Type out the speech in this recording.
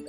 you